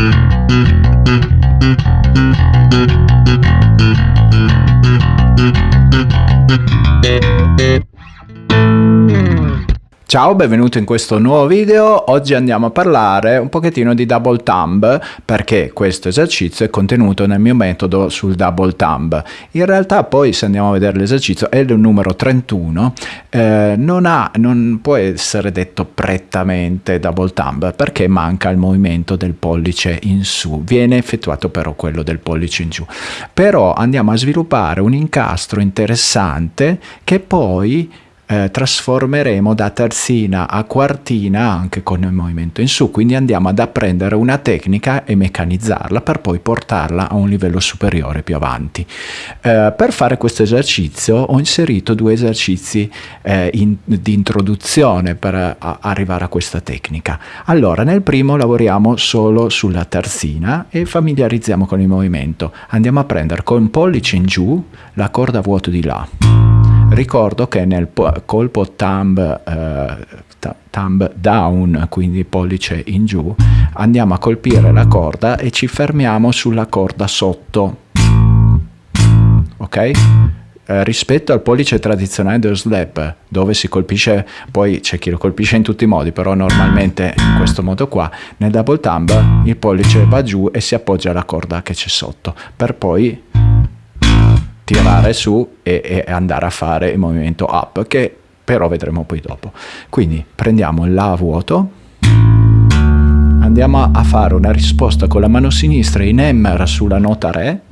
Thank you. Ciao, benvenuto in questo nuovo video. Oggi andiamo a parlare un pochettino di double thumb perché questo esercizio è contenuto nel mio metodo sul double thumb. In realtà poi se andiamo a vedere l'esercizio è il numero 31, eh, non, ha, non può essere detto prettamente double thumb perché manca il movimento del pollice in su, viene effettuato però quello del pollice in giù. Però andiamo a sviluppare un incastro interessante che poi eh, trasformeremo da terzina a quartina anche con il movimento in su, quindi andiamo ad apprendere una tecnica e meccanizzarla per poi portarla a un livello superiore più avanti. Eh, per fare questo esercizio ho inserito due esercizi eh, in, di introduzione per a, arrivare a questa tecnica. Allora, nel primo lavoriamo solo sulla terzina e familiarizziamo con il movimento. Andiamo a prendere con pollice in giù la corda vuoto di là Ricordo che nel colpo thumb, eh, thumb down, quindi pollice in giù, andiamo a colpire la corda e ci fermiamo sulla corda sotto. Ok? Eh, rispetto al pollice tradizionale dello slap dove si colpisce poi c'è chi lo colpisce in tutti i modi però normalmente in questo modo qua nel double thumb il pollice va giù e si appoggia alla corda che c'è sotto per poi tirare su e, e andare a fare il movimento up che però vedremo poi dopo. Quindi prendiamo il La vuoto, andiamo a fare una risposta con la mano sinistra in Emmer sulla nota Re,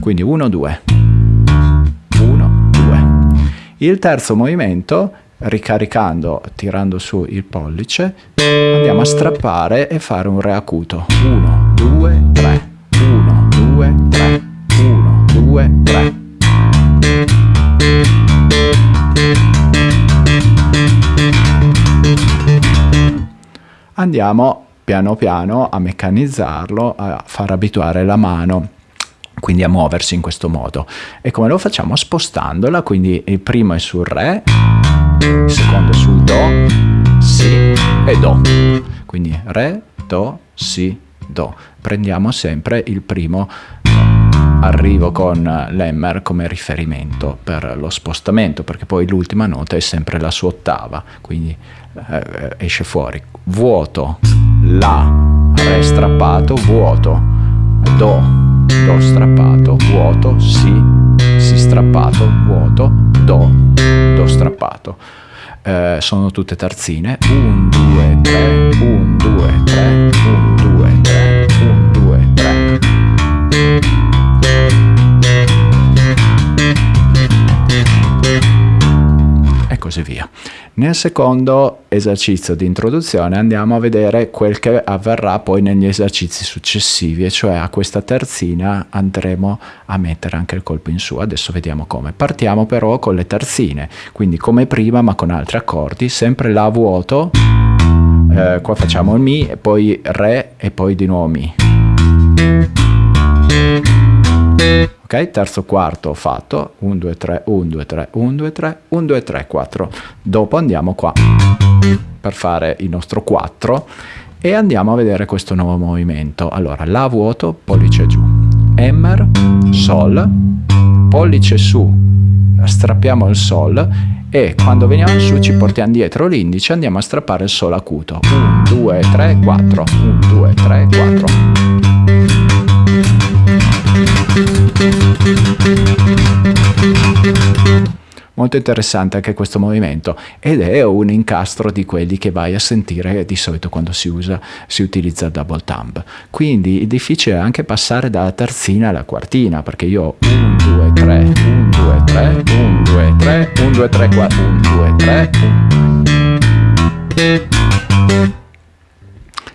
quindi 1, 2, 1, 2. Il terzo movimento, ricaricando, tirando su il pollice, andiamo a strappare e fare un Re acuto, 1, 2, 3, 1, 2, 3, 1, 2, 3. Andiamo piano piano a meccanizzarlo, a far abituare la mano quindi a muoversi in questo modo. E come lo facciamo? Spostandola, quindi il primo è sul Re, il secondo è sul Do, Si e Do. Quindi Re, Do, Si, Do. Prendiamo sempre il primo arrivo con l'Emmer come riferimento per lo spostamento, perché poi l'ultima nota è sempre la sua ottava, quindi eh, esce fuori. Vuoto, La, Re strappato, vuoto, Do, Do strappato, vuoto, Si, Si strappato, vuoto, Do, Do strappato. Eh, sono tutte terzine, 1, 2, 3, 1, 2, 3, 1, così via. Nel secondo esercizio di introduzione andiamo a vedere quel che avverrà poi negli esercizi successivi, e cioè a questa terzina andremo a mettere anche il colpo in su. Adesso vediamo come. Partiamo però con le terzine, quindi come prima ma con altri accordi, sempre La vuoto, eh, qua facciamo il Mi, e poi Re e poi di nuovo Mi ok terzo quarto fatto. 1 2 3 1 2 3 1 2 3 1 2 3 4 dopo andiamo qua per fare il nostro 4 e andiamo a vedere questo nuovo movimento. Allora la vuoto pollice giù. Emmer sol pollice su. Strappiamo il sol e quando veniamo su ci portiamo dietro l'indice andiamo a strappare il sol acuto. 1 2 3 4 1 2 3 4 Molto interessante anche questo movimento ed è un incastro di quelli che vai a sentire di solito quando si usa, si utilizza il double thumb. Quindi è difficile anche passare dalla terzina alla quartina perché io ho 1, 2, 3, 1, 2, 3, 1, 2, 3, 1, 2, 3, 4, 1, 2, 3, 1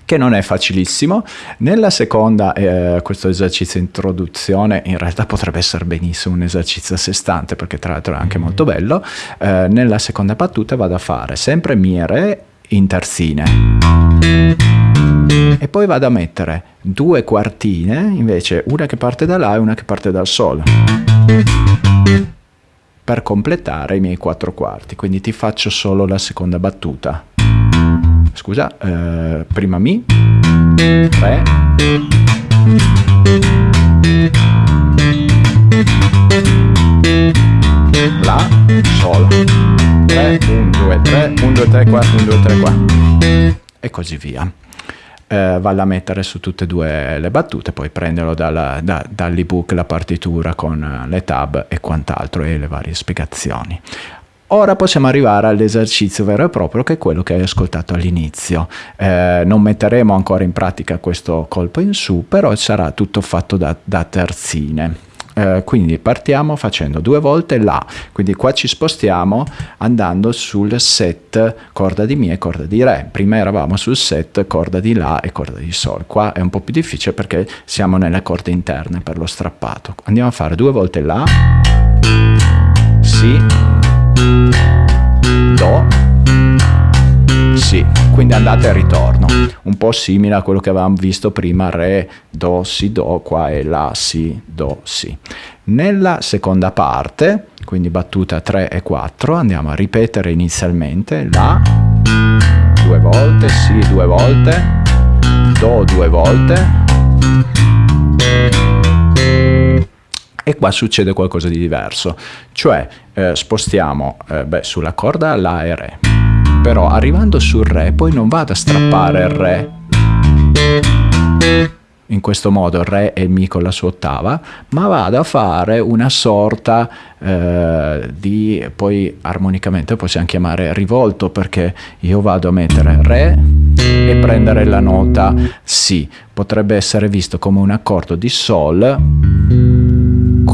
che non è facilissimo. Nella seconda, eh, questo esercizio introduzione in realtà potrebbe essere benissimo un esercizio a sé stante perché tra l'altro è anche molto bello. Eh, nella seconda battuta vado a fare sempre mire in terzine e poi vado a mettere due quartine invece una che parte da là e una che parte dal sol per completare i miei quattro quarti quindi ti faccio solo la seconda battuta scusa, eh, prima Mi, Re, La, Sol. 3, 1, 2, 3, 1, 2, 3, 4, 1, 2, 3, 4. E così via. Eh, valla a mettere su tutte e due le battute, poi prenderlo dalla, da, dall'ebook, la partitura con le tab e quant'altro e le varie spiegazioni. Ora possiamo arrivare all'esercizio vero e proprio che è quello che hai ascoltato all'inizio. Eh, non metteremo ancora in pratica questo colpo in su, però sarà tutto fatto da, da terzine. Eh, quindi partiamo facendo due volte La, quindi qua ci spostiamo andando sul set corda di Mi e corda di Re. Prima eravamo sul set corda di La e corda di Sol. Qua è un po' più difficile perché siamo nelle corde interne per lo strappato. Andiamo a fare due volte La, Si, Do, Si, quindi andate e ritorno, un po' simile a quello che avevamo visto prima, Re, Do, Si, Do, qua è La, Si, Do, Si. Nella seconda parte, quindi battuta 3 e 4, andiamo a ripetere inizialmente La, due volte, Si due volte, Do due volte, e qua succede qualcosa di diverso, cioè eh, spostiamo eh, beh, sulla corda La e Re, però arrivando sul Re poi non vado a strappare il Re. In questo modo Re e Mi con la sua ottava, ma vado a fare una sorta eh, di, poi armonicamente possiamo chiamare rivolto perché io vado a mettere Re e prendere la nota. Si, potrebbe essere visto come un accordo di Sol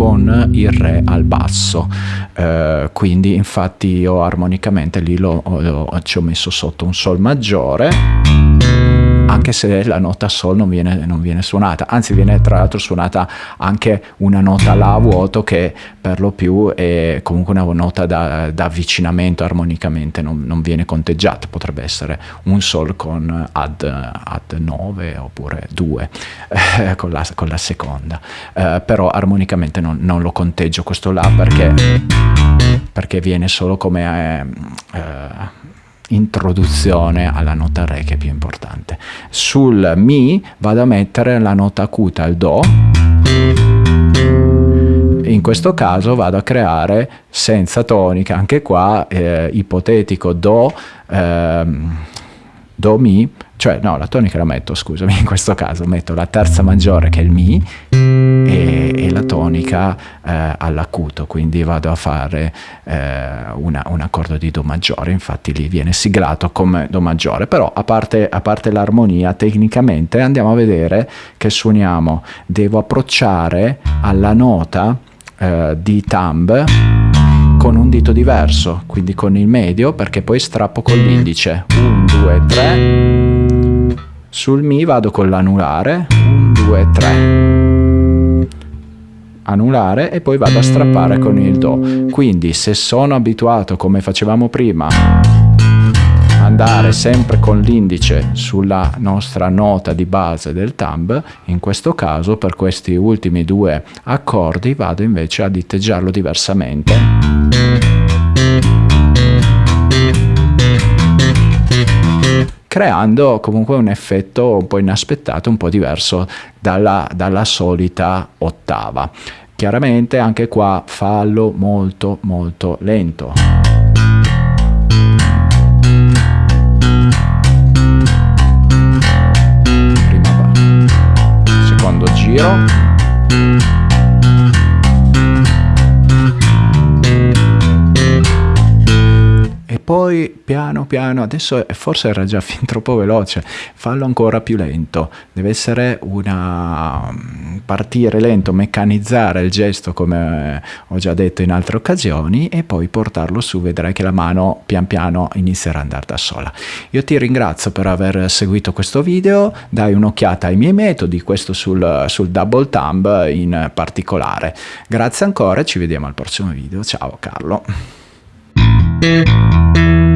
con il Re al basso, eh, quindi infatti io armonicamente lì lo, lo, ci ho messo sotto un Sol maggiore anche se la nota Sol non viene, non viene suonata, anzi viene tra l'altro suonata anche una nota La a vuoto che per lo più è comunque una nota da, da avvicinamento armonicamente, non, non, viene conteggiata, potrebbe essere un Sol con ad, ad 9 oppure 2 eh, con, la, con, la, seconda, eh, però armonicamente non, non, lo conteggio questo La perché, perché viene solo come... Eh, eh introduzione alla nota Re che è più importante. Sul Mi vado a mettere la nota acuta, il Do, in questo caso vado a creare senza tonica, anche qua eh, ipotetico Do, eh, Do Mi, cioè no, la tonica la metto, scusami, in questo caso metto la terza maggiore che è il Mi e la tonica eh, all'acuto, quindi vado a fare eh, una, un accordo di Do maggiore, infatti lì viene siglato come Do maggiore, però a parte, a parte l'armonia, tecnicamente andiamo a vedere che suoniamo, devo approcciare alla nota eh, di thumb con un dito diverso, quindi con il medio, perché poi strappo con l'indice. 1, 2, 3. Sul Mi vado con l'anulare. 1, 2, 3. Anulare e poi vado a strappare con il Do. Quindi se sono abituato, come facevamo prima, andare sempre con l'indice sulla nostra nota di base del thumb, in questo caso per questi ultimi due accordi vado invece a diteggiarlo diversamente creando comunque un effetto un po' inaspettato, un po' diverso dalla, dalla solita ottava. Chiaramente anche qua fallo molto molto lento. Giro. Poi piano piano, adesso forse era già fin troppo veloce, fallo ancora più lento, deve essere una mm, partire lento, meccanizzare il gesto come ho già detto in altre occasioni e poi portarlo su, vedrai che la mano pian piano inizierà ad andare da sola. Io ti ringrazio per aver seguito questo video, dai un'occhiata ai miei metodi, questo sul, sul double thumb in particolare. Grazie ancora e ci vediamo al prossimo video, ciao Carlo. Thank you.